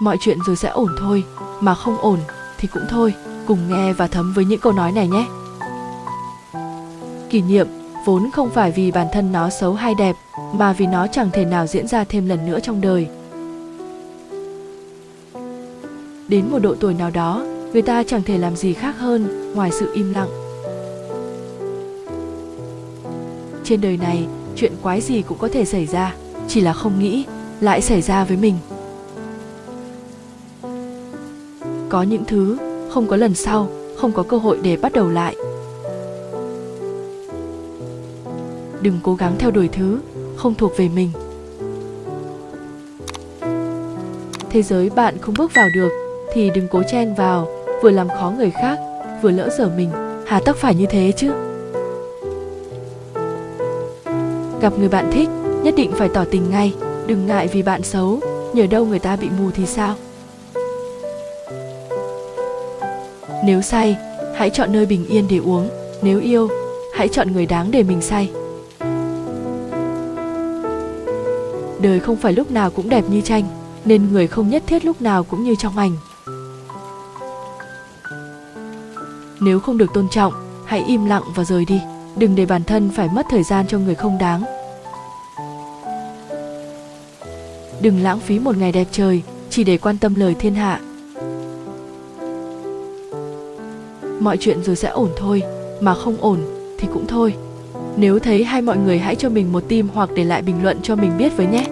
mọi chuyện rồi sẽ ổn thôi, mà không ổn thì cũng thôi, cùng nghe và thấm với những câu nói này nhé. Kỷ niệm, vốn không phải vì bản thân nó xấu hay đẹp, mà vì nó chẳng thể nào diễn ra thêm lần nữa trong đời. Đến một độ tuổi nào đó, người ta chẳng thể làm gì khác hơn ngoài sự im lặng. Trên đời này, chuyện quái gì cũng có thể xảy ra, chỉ là không nghĩ, lại xảy ra với mình. Có những thứ không có lần sau, không có cơ hội để bắt đầu lại. Đừng cố gắng theo đuổi thứ không thuộc về mình. Thế giới bạn không bước vào được thì đừng cố chen vào, vừa làm khó người khác, vừa lỡ dở mình. Hà tất phải như thế chứ? Gặp người bạn thích, nhất định phải tỏ tình ngay. Đừng ngại vì bạn xấu, nhờ đâu người ta bị mù thì sao? Nếu say, hãy chọn nơi bình yên để uống. Nếu yêu, hãy chọn người đáng để mình say. Đời không phải lúc nào cũng đẹp như tranh, nên người không nhất thiết lúc nào cũng như trong ảnh. Nếu không được tôn trọng, hãy im lặng và rời đi. Đừng để bản thân phải mất thời gian cho người không đáng. Đừng lãng phí một ngày đẹp trời, chỉ để quan tâm lời thiên hạ. mọi chuyện rồi sẽ ổn thôi, mà không ổn thì cũng thôi. Nếu thấy hay mọi người hãy cho mình một tim hoặc để lại bình luận cho mình biết với nhé.